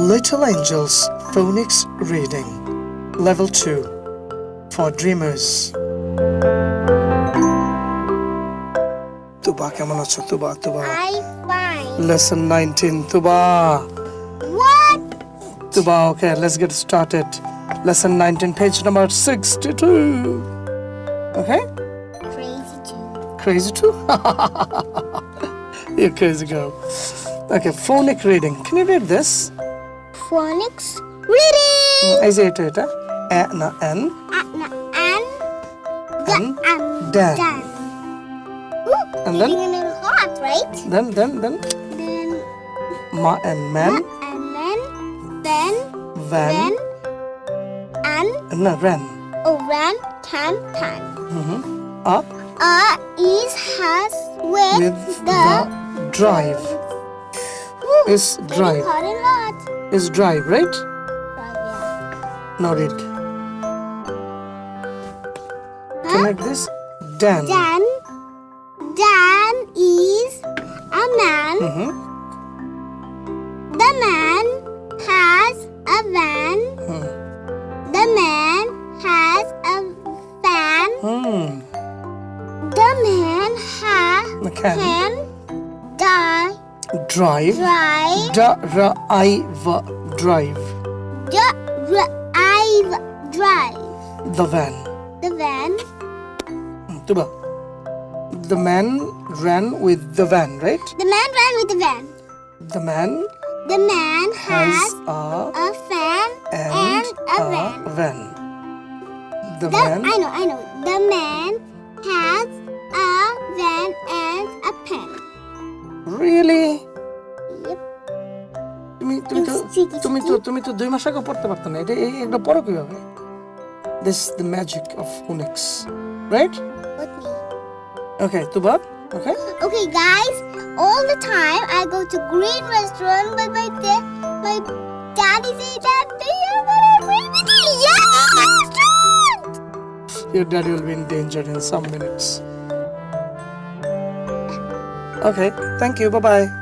Little Angels Phonics Reading Level 2 for Dreamers তুবা কেমন আছো তুবা তুবা I find. Lesson 19 Tuba What? Tuba okay let's get started Lesson 19 page number 62 Okay Crazy too. Crazy too? You're crazy girl. Okay, phonic reading. Can you read this? Phonics reading. Is it it? A na N And and the and and Dan. Dan. Ooh, And then? a hot, right? then then then Then ma and man and then then van then and no ran oh ran can can. up Uh is has with, with the, the drive Ooh, is drive hot and hot. Is drive right? Yeah. Now read. You read this? Dan. Dan Dan is a man. Mhm. The man has a van. Hmm. The man has a fan. Hmm. The man ha Can. can die, Drive. drive, Da ra I v drive drive, drive the van. the van. Hmm, Tuba. The man ran with the van, right? The man ran with the van. The man The man has has a a fan and, and a a van. van. The The, man I know, I know. The man has really Yep. তুমি তুমি তো It's cheeky, তুমি তো cheeky. তুমি তো দুই মাস আগে পড়তে পারতো না এটা এই- এটা পড়ো কিভাবে this the magic of Phoenix right With me. Okay Tuba okay Okay, guys. All the time I go to green restaurant, but my da- my daddy say that they are gonna bring me to yellow restaurant. your daddy will be in danger in some minutes okay thank you bye bye